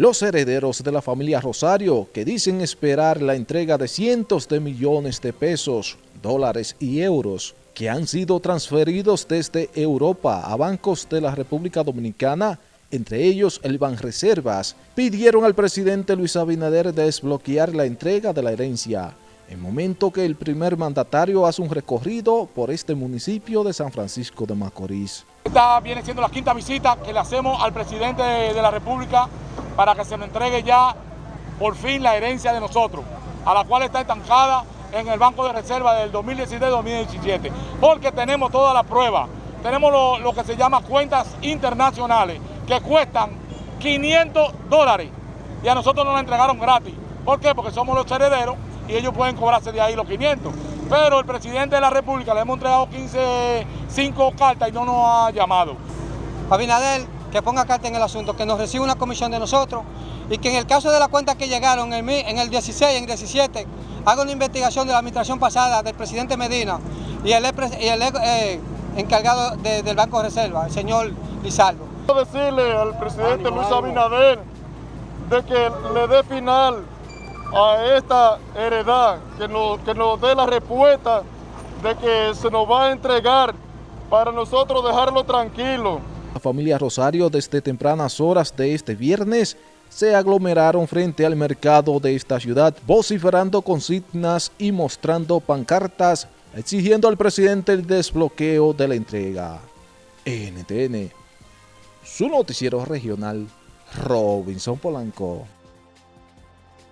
los herederos de la familia Rosario, que dicen esperar la entrega de cientos de millones de pesos, dólares y euros, que han sido transferidos desde Europa a bancos de la República Dominicana, entre ellos el Banreservas, pidieron al presidente Luis Abinader desbloquear la entrega de la herencia, en momento que el primer mandatario hace un recorrido por este municipio de San Francisco de Macorís. Esta viene siendo la quinta visita que le hacemos al presidente de la República para que se nos entregue ya por fin la herencia de nosotros, a la cual está estancada en el Banco de Reserva del 2017-2017, porque tenemos toda la prueba, tenemos lo, lo, que se llama cuentas internacionales, que cuestan 500 dólares, y a nosotros nos la entregaron gratis. ¿Por qué? Porque somos los herederos y ellos pueden cobrarse de ahí los 500. Pero el presidente de la República le hemos entregado 15, 5 cartas y no nos ha llamado. Abinader que ponga carta en el asunto, que nos reciba una comisión de nosotros y que en el caso de las cuentas que llegaron en el, en el 16, en el 17, haga una investigación de la administración pasada del presidente Medina y el, y el eh, encargado de, del Banco de Reserva, el señor Lizardo. Quiero decirle al presidente ánimo, Luis Abinader de que le dé final a esta heredad, que nos, que nos dé la respuesta de que se nos va a entregar para nosotros dejarlo tranquilo. La familia Rosario desde tempranas horas de este viernes se aglomeraron frente al mercado de esta ciudad, vociferando consignas y mostrando pancartas, exigiendo al presidente el desbloqueo de la entrega. NTN, su noticiero regional, Robinson Polanco.